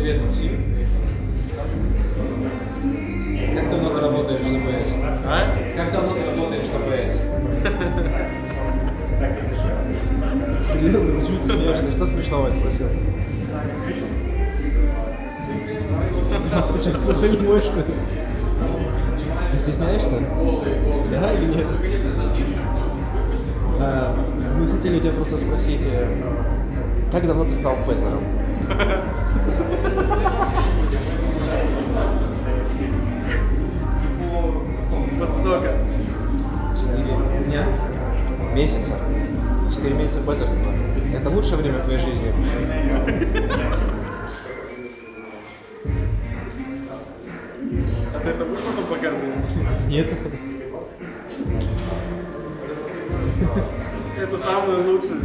Привет, Максим. Как давно ты работаешь в ЗПС? А? Как давно ты работаешь в ЗПС? Серьезно, почему ты смеешься? Что смешного я спросил? Макс, ты что, плохо не можешь, что ли? Ты стесняешься? Да или нет? А, мы хотели у тебя просто спросить, э, как давно ты стал пезером? Сколько? Четыре дня? Месяца. Четыре месяца позерства. Это лучшее время в твоей жизни. А ты это будешь потом показывать? Нет. Это самое лучшее.